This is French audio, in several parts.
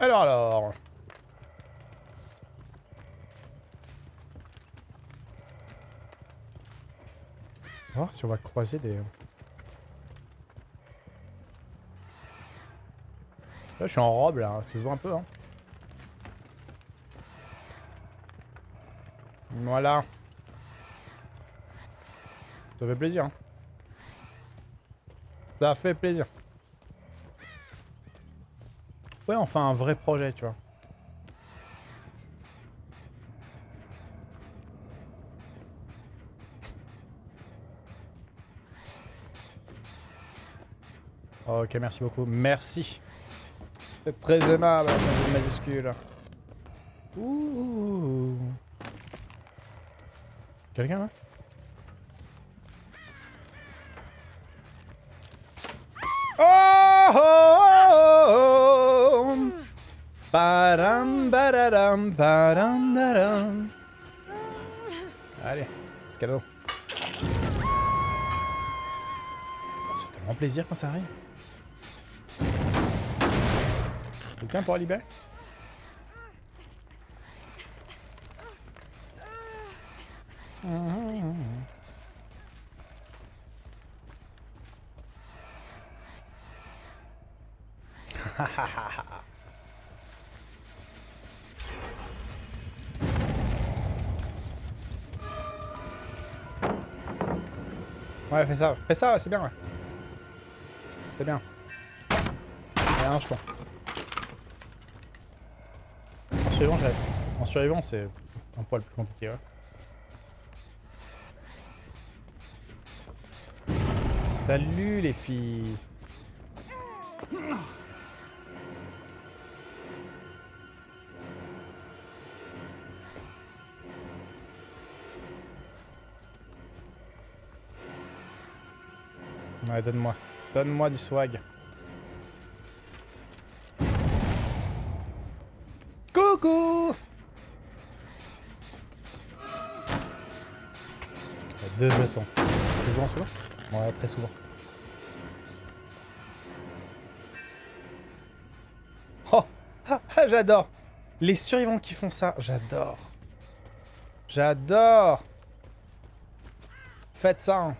Alors, alors. On si on va croiser des... Je suis en robe, là. Ça se voit un peu, hein. Voilà. Ça fait plaisir. Hein. Ça fait plaisir. Ouais, enfin un vrai projet, tu vois. Ok, merci beaucoup. Merci. C'est très aimable, majuscule. Ouh. Quelqu'un là oh, oh, oh, oh Badam, badadam, badam, dadam. Allez, c'est cadeau. C'est tellement plaisir quand ça arrive. Quelqu'un pour libérer ouais, fais ça. Fais ça, c'est bien, ouais. C'est bien. un je En survivant, En survivant, c'est un poil plus compliqué, ouais. Salut les filles Ouais, donne-moi. Donne-moi du swag. Coucou Deux jetons. Souvent, souvent Ouais, très souvent. Oh J'adore Les survivants qui font ça, j'adore. J'adore Faites ça, hein.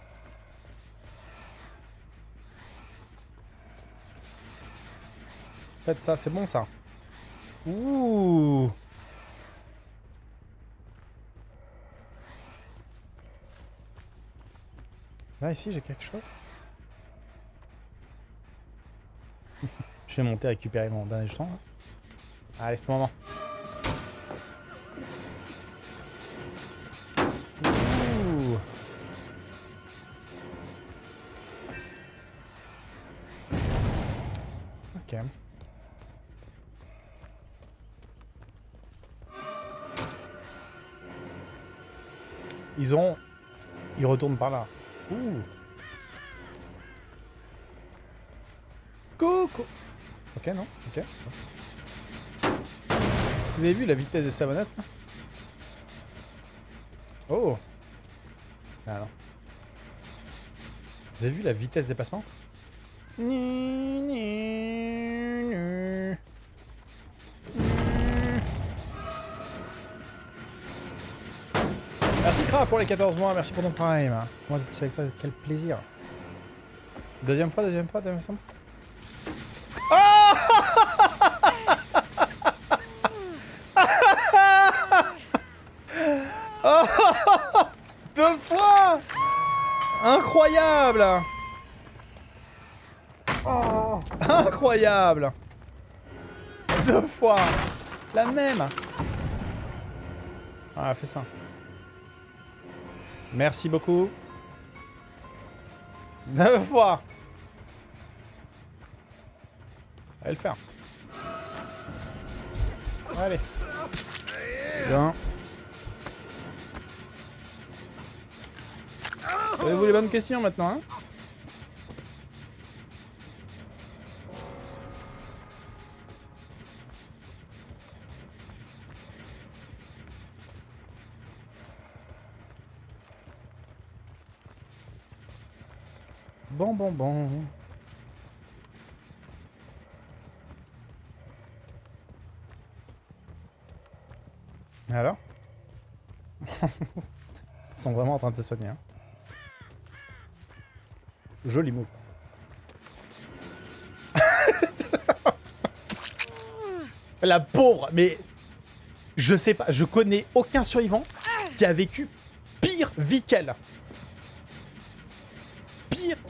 Faites ça, c'est bon ça. Ouh Là, ici, j'ai quelque chose. Je vais monter récupérer mon dernier jeton. Allez, c'est le moment. Ouh. Ok. Ils ont... Ils retournent par là. Ouh. Coucou Ok, non Ok. Vous avez vu la vitesse des savonnettes Oh Ah non. Vous avez vu la vitesse des passements? Merci Kra pour les 14 mois, merci pour ton prime. Moi, c'est quel plaisir. Deuxième fois, deuxième fois, deuxième fois. Oh Deux fois Incroyable oh Incroyable Deux fois La même Ah, fais ça. Merci beaucoup. Deux fois. Allez le faire. Allez. Bien. Avez-vous les bonnes questions maintenant hein? Bon, bon, bon. Alors Ils sont vraiment en train de se soigner. Hein. Joli move. La pauvre, mais je sais pas, je connais aucun survivant qui a vécu pire vie qu'elle.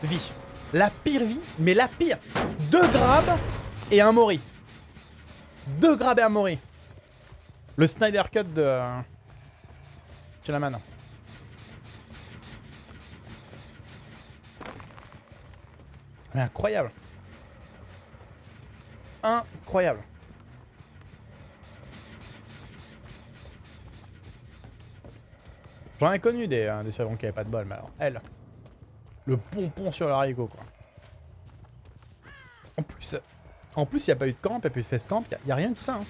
Vie. La pire vie, mais la pire. Deux grabs et un mori. Deux grabs et un mori. Le Snyder Cut de... Euh, Chelaman. Mais incroyable. Incroyable. J'en ai connu des, euh, qui avaient pas de bol, mais alors, elle. Le pompon sur le haricot, quoi. En plus, en plus, il n'y a pas eu de camp, il n'y a pas eu de face camp, il n'y a, rien de tout ça. Hein.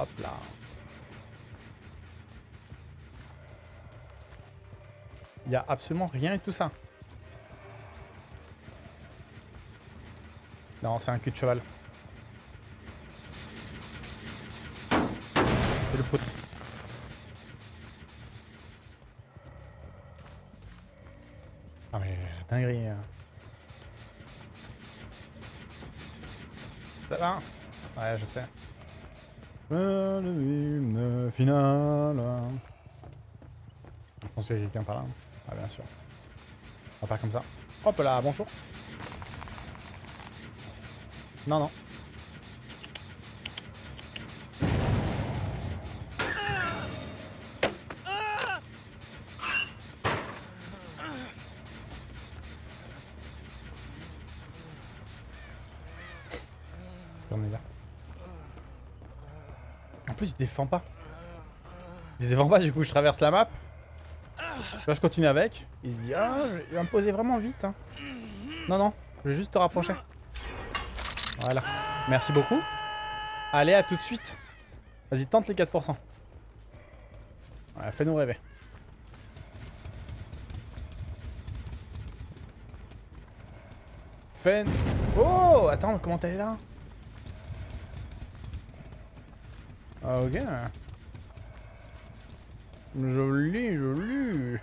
Hop là. Il n'y a absolument rien de tout ça. Non, c'est un cul de cheval. C'est le pote. Dinguerie. Hein. Ça va? Ouais, je sais. Le finale. Je pense qu'il y a quelqu'un par là. Ah bien sûr. On va faire comme ça. Hop là, bonjour. Non, non. En il défend pas. Il défend pas, du coup, je traverse la map. Là, je continue avec. Il se dit, ah, je vais me poser vraiment vite. Hein. Non, non, je vais juste te rapprocher. Voilà. Merci beaucoup. Allez, à tout de suite. Vas-y, tente les 4%. Ouais, fais-nous rêver. Fais... Oh Attends, comment t'es là ah, Ok. Joli, joli.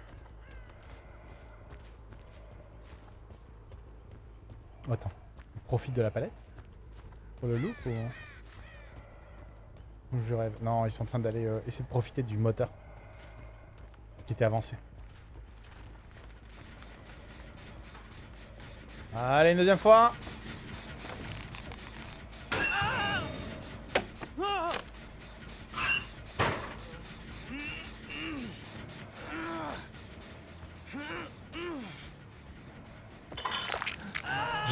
Attends, on profite de la palette? Pour le look ou... Je rêve? Non, ils sont en train d'aller euh, essayer de profiter du moteur. Qui était avancé. Allez, une deuxième fois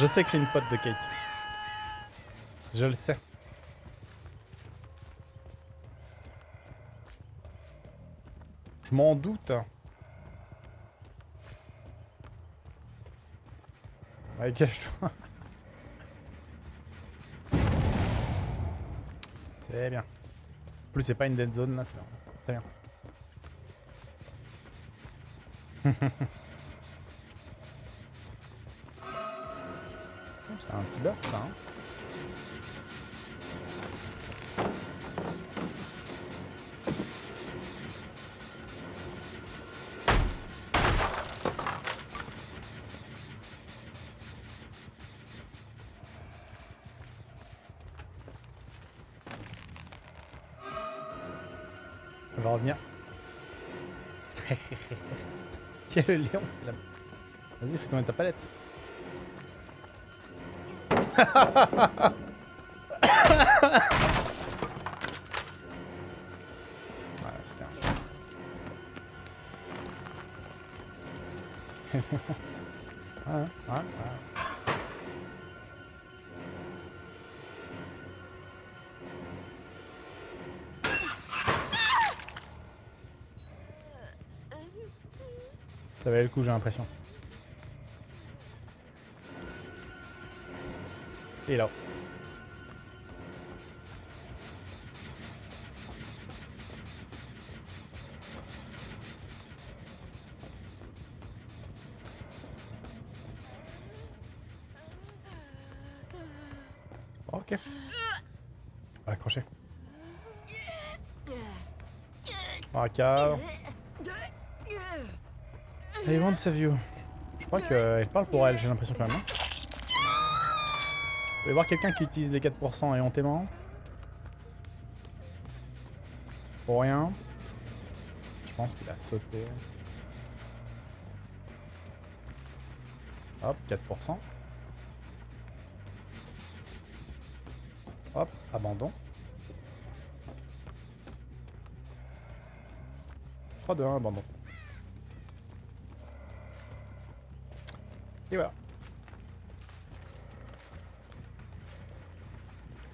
Je sais que c'est une pote de Kate. Je le sais. Je m'en doute. Allez, cache-toi. C'est bien. En plus, c'est pas une dead zone là, c'est bien. Très bien. C'est un petit burst ça. Hein. On va revenir. Quel lion Vas-y, fais tomber ta palette. Ouais, ouais, ouais. Ça valait le coup, j'ai l'impression. Et là. Ok. Accroché. Ok. I want to save you. Je crois qu'elle parle pour elle, j'ai l'impression quand même. Hein. Vous pouvez voir quelqu'un qui utilise les 4% et hontément. Pour rien. Je pense qu'il a sauté. Hop, 4%. Hop, abandon. 3, 2, 1, abandon. Et voilà.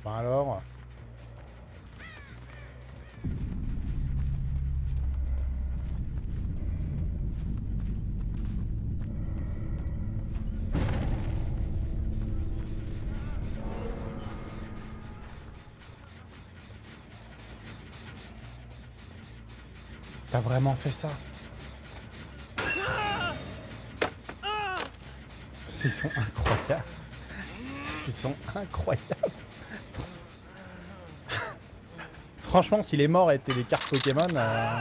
Ben alors... T'as vraiment fait ça? Ils sont incroyables. Ils sont incroyables. Franchement, si les morts étaient des cartes Pokémon, euh,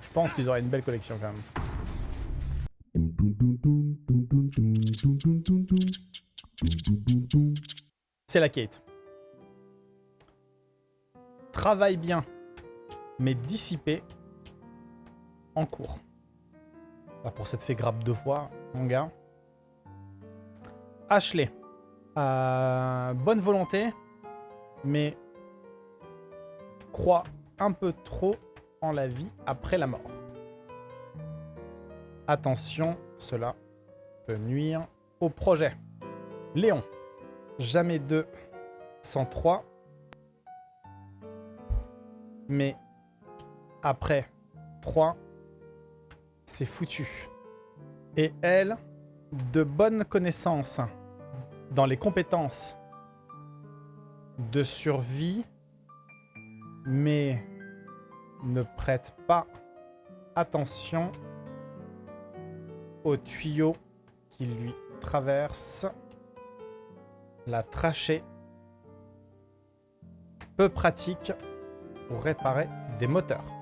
je pense qu'ils auraient une belle collection quand même. C'est la Kate. Travaille bien, mais dissipé en cours. Bah, pour cette fait grappe deux fois, mon gars. Ashley. Euh, bonne volonté, mais croit un peu trop en la vie après la mort. Attention, cela peut nuire au projet. Léon. Jamais 2 sans 3. Mais après 3, c'est foutu. Et elle, de bonnes connaissances dans les compétences de survie, mais ne prête pas attention au tuyau qui lui traverse la trachée. Peu pratique pour réparer des moteurs.